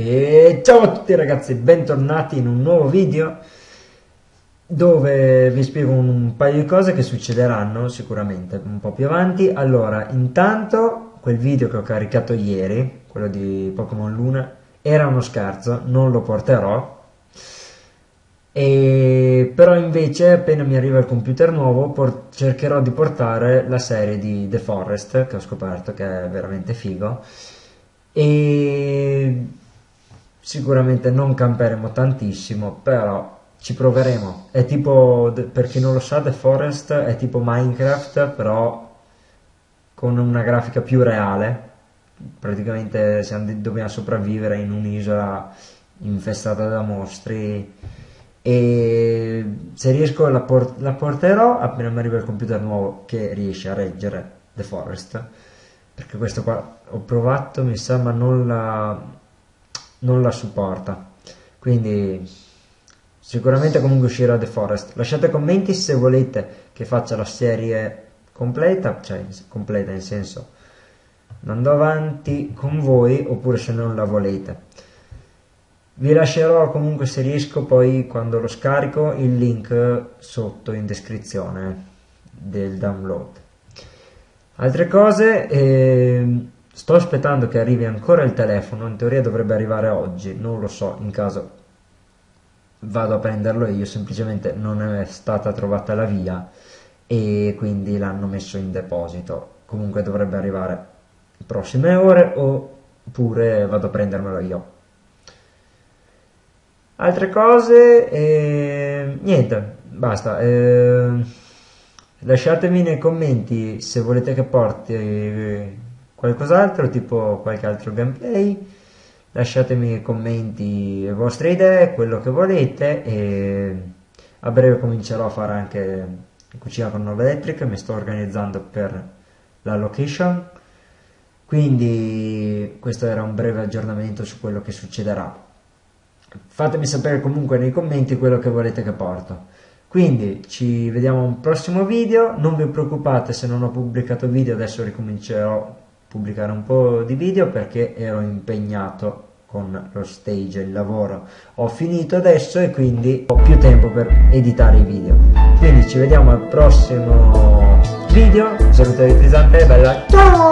E ciao a tutti ragazzi, bentornati in un nuovo video dove vi spiego un paio di cose che succederanno sicuramente un po' più avanti. Allora, intanto quel video che ho caricato ieri, quello di Pokémon Luna, era uno scherzo, non lo porterò. E però invece appena mi arriva il computer nuovo cercherò di portare la serie di The Forest che ho scoperto che è veramente figo e sicuramente non camperemo tantissimo, però ci proveremo. È tipo, per chi non lo sa, The Forest è tipo Minecraft, però con una grafica più reale. Praticamente siamo, dobbiamo sopravvivere in un'isola infestata da mostri e se riesco la, port la porterò appena mi arriva il computer nuovo che riesce a reggere The Forest perché questo qua ho provato mi sa ma non la non la supporta. Quindi sicuramente comunque uscirà The Forest. Lasciate commenti se volete che faccia la serie completa cioè completa in senso andando avanti con voi oppure se non la volete. Vi lascerò comunque se riesco poi quando lo scarico il link sotto in descrizione del download. Altre cose eh, Sto aspettando che arrivi ancora il telefono, in teoria dovrebbe arrivare oggi, non lo so, in caso vado a prenderlo io, semplicemente non è stata trovata la via e quindi l'hanno messo in deposito. Comunque dovrebbe arrivare prossime ore oppure vado a prendermelo io. Altre cose, eh, niente, basta. Eh, lasciatemi nei commenti se volete che porti qualcos'altro, tipo qualche altro gameplay. Lasciatemi nei commenti le vostre idee, quello che volete e a breve comincerò a fare anche cucina con nuove elettriche, mi sto organizzando per la location. Quindi questo era un breve aggiornamento su quello che succederà. Fatemi sapere comunque nei commenti quello che volete che porto. Quindi ci vediamo a un prossimo video, non vi preoccupate se non ho pubblicato video, adesso ricomincerò pubblicare un po' di video perché ero impegnato con lo stage, il lavoro. Ho finito adesso e quindi ho più tempo per editare i video. Quindi ci vediamo al prossimo video. Salute di Frisante, bella ciao!